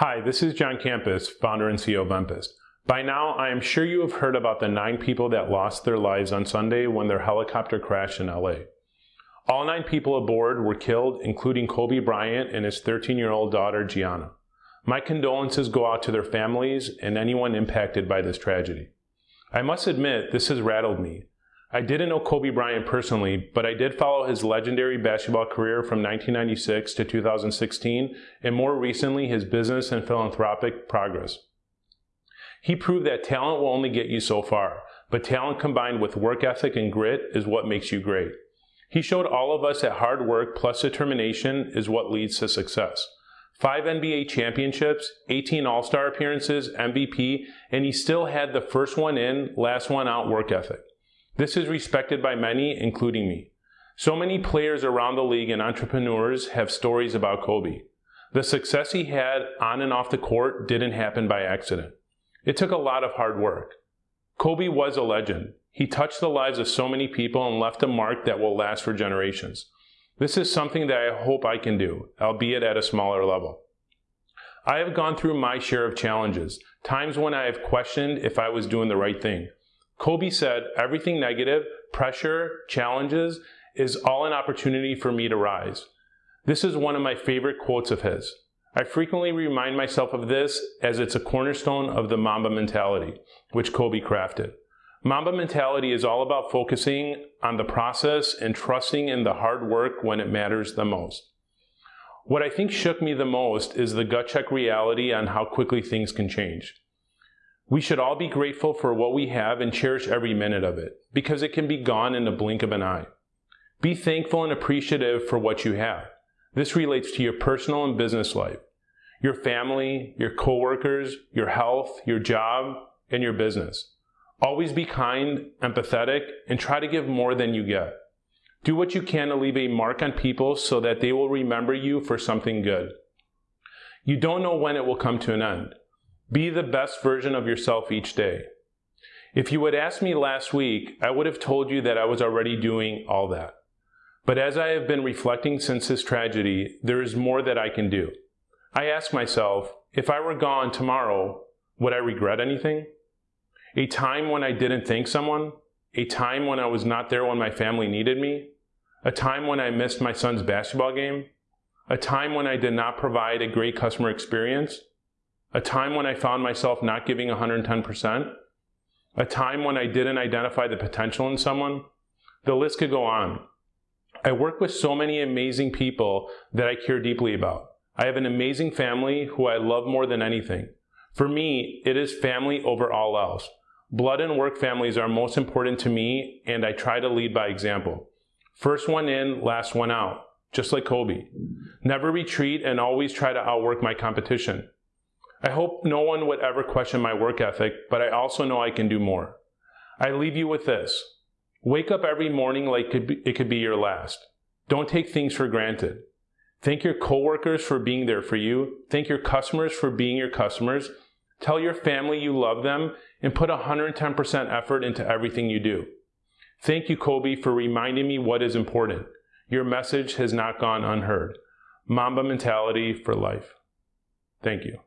Hi, this is John Campus, founder and CEO of Empist. By now, I am sure you have heard about the nine people that lost their lives on Sunday when their helicopter crashed in LA. All nine people aboard were killed, including Kobe Bryant and his 13-year-old daughter, Gianna. My condolences go out to their families and anyone impacted by this tragedy. I must admit, this has rattled me. I didn't know Kobe Bryant personally, but I did follow his legendary basketball career from 1996 to 2016, and more recently his business and philanthropic progress. He proved that talent will only get you so far, but talent combined with work ethic and grit is what makes you great. He showed all of us that hard work plus determination is what leads to success. Five NBA championships, 18 All-Star appearances, MVP, and he still had the first one in, last one out work ethic. This is respected by many, including me. So many players around the league and entrepreneurs have stories about Kobe. The success he had on and off the court didn't happen by accident. It took a lot of hard work. Kobe was a legend. He touched the lives of so many people and left a mark that will last for generations. This is something that I hope I can do, albeit at a smaller level. I have gone through my share of challenges, times when I have questioned if I was doing the right thing. Kobe said, everything negative, pressure, challenges, is all an opportunity for me to rise. This is one of my favorite quotes of his. I frequently remind myself of this as it's a cornerstone of the Mamba mentality, which Kobe crafted. Mamba mentality is all about focusing on the process and trusting in the hard work when it matters the most. What I think shook me the most is the gut check reality on how quickly things can change. We should all be grateful for what we have and cherish every minute of it, because it can be gone in the blink of an eye. Be thankful and appreciative for what you have. This relates to your personal and business life, your family, your coworkers, your health, your job, and your business. Always be kind, empathetic, and try to give more than you get. Do what you can to leave a mark on people so that they will remember you for something good. You don't know when it will come to an end. Be the best version of yourself each day. If you had asked me last week, I would have told you that I was already doing all that. But as I have been reflecting since this tragedy, there is more that I can do. I ask myself, if I were gone tomorrow, would I regret anything? A time when I didn't thank someone? A time when I was not there when my family needed me? A time when I missed my son's basketball game? A time when I did not provide a great customer experience? A time when I found myself not giving 110%, a time when I didn't identify the potential in someone. The list could go on. I work with so many amazing people that I care deeply about. I have an amazing family who I love more than anything. For me, it is family over all else. Blood and work families are most important to me, and I try to lead by example. First one in, last one out, just like Kobe. Never retreat and always try to outwork my competition. I hope no one would ever question my work ethic, but I also know I can do more. I leave you with this. Wake up every morning like it could be your last. Don't take things for granted. Thank your coworkers for being there for you. Thank your customers for being your customers. Tell your family you love them and put 110% effort into everything you do. Thank you, Kobe, for reminding me what is important. Your message has not gone unheard. Mamba mentality for life. Thank you.